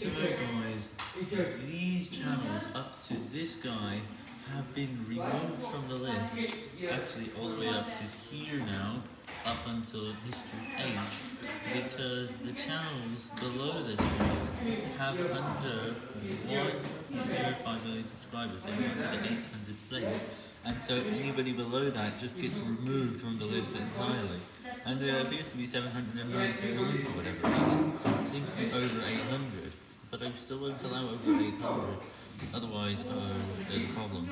So guys, these channels up to this guy have been removed from the list, actually all the way up to here now, up until history page, because the channels below this have under 1.05 million subscribers, they're under the 800th place, and so anybody below that just gets removed from the list entirely. And there appears to be 799 or whatever. It seems to be over 800, but I'm still won't allow over 800, otherwise uh, there's a problem.